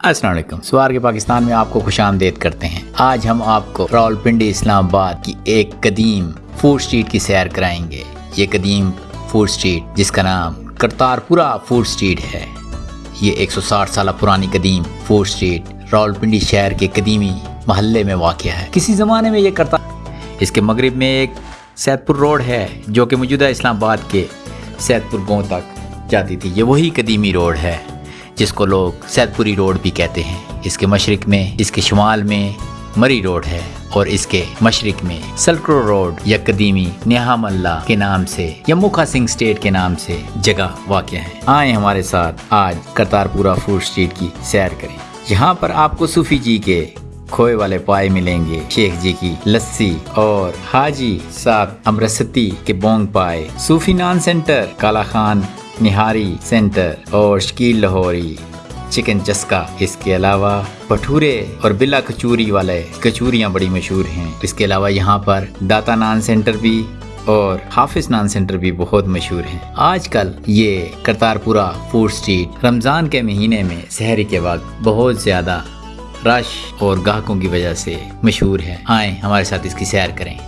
السلام علیکم۔ سوار کے پاکستان میں آپ کو خوش آمدید کرتے ہیں۔ آج ہم آپ کو راول پنڈی اسلام آباد کی ایک قدیم فوڈ سٹریٹ کی سیر کرائیں گے۔ یہ قدیم فوڈ سٹریٹ، جس کا نام کرتار پورا فوڈ سٹریٹ ہے۔ یہ ایک سو ساٹھ سالہ پرانی قدیم فوڈ سٹریٹ راول پنڈی شہر کے قدیمی محلے میں واقع ہے۔ کسی زمانے میں یہ کرتار اس کے مغرب میں ایک سید پور روڈ ہے، جو کہ موجودہ اسلام آباد کے سید پور گاؤں تک جاتی تھی۔ یہ وہی قدیمی روڈ ہے، جس کو لوگ سید پوری روڈ بھی کہتے ہیں۔ اس کے مشرق میں، اس کے شمال میں مری روڈ ہے۔ اور اس کے مشرق میں سلکرو روڈ یا قدیمی نیہام اللہ کے نام سے یا مکھا سنگھ سٹیٹ کے نام سے جگہ واقع ہے آئیں ہمارے ساتھ آج کرتار پورا فوڈ سٹریٹ کی سیر کریں۔ یہاں پر آپ کو صوفی جی کے کھوئے والے پائے ملیں گے۔ شیخ جی کی لسی اور حاجی صاحب امرستی کے بونگ پائے۔ صوفی نان سینٹر، کالا خان نہاری سینٹر اور شکیل لاہوری۔ چکن چسکا، اس کے علاوہ بھٹورے اور بلا کچوری والے کچوریاں بڑی مشہور ہیں۔ اس کے علاوہ یہاں پر داتا نان سینٹر بھی اور حافظ نان سینٹر بھی بہت مشہور ہیں۔ آج کل یہ کرتار پورا فوڈ سٹریٹ رمضان کے مہینے میں سحری کے وقت بہت زیادہ رش اور گاہکوں کی وجہ سے مشہور ہے۔ آئیں ہمارے ساتھ اس کی سیر کریں۔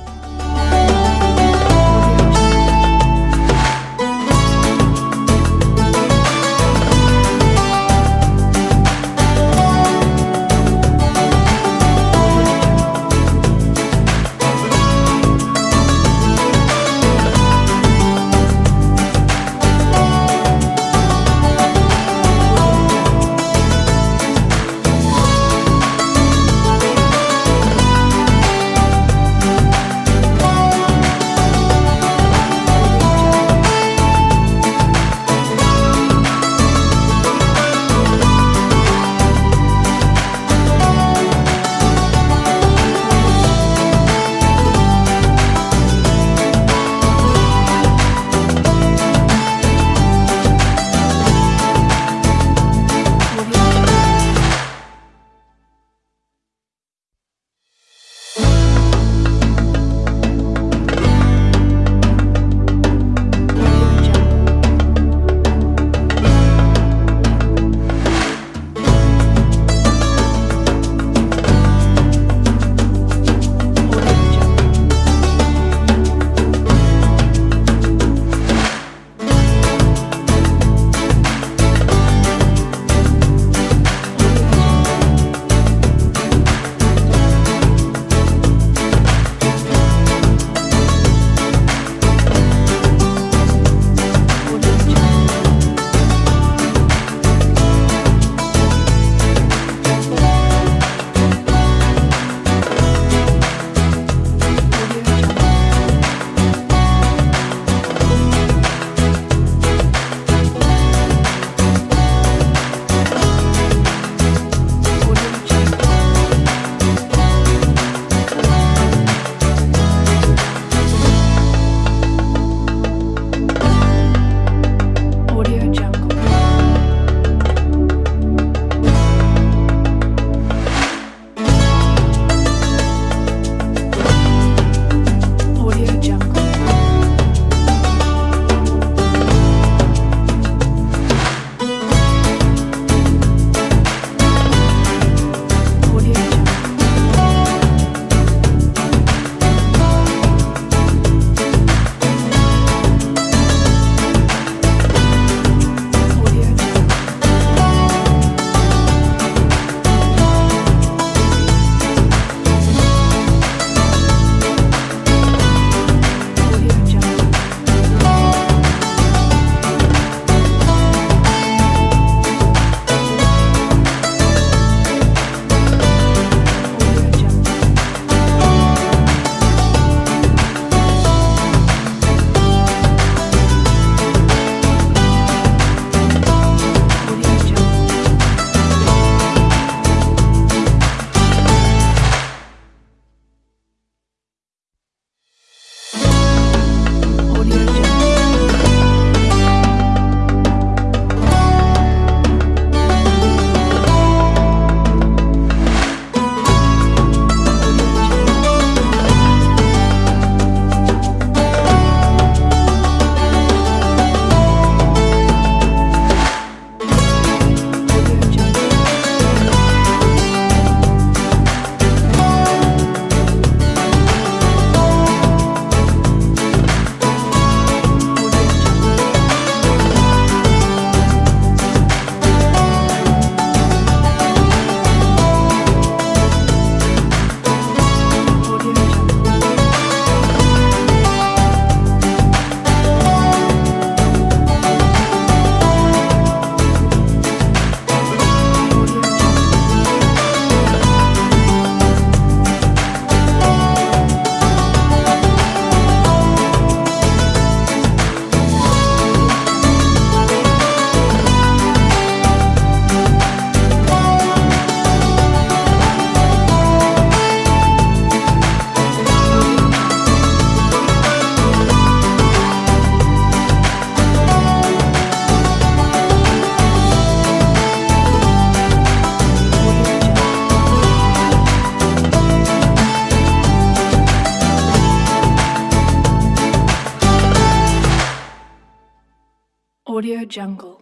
Audio Jungle.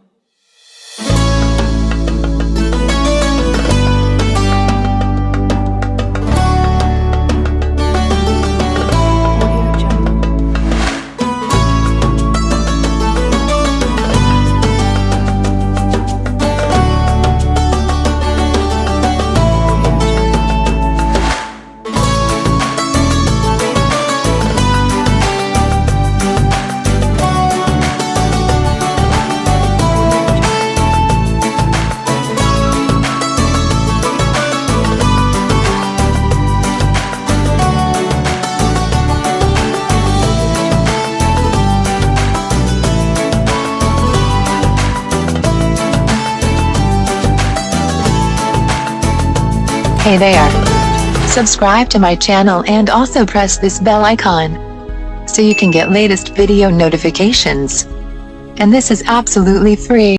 Hey there. Subscribe to my channel and also press this bell icon. So you can get latest video notifications. And this is absolutely free.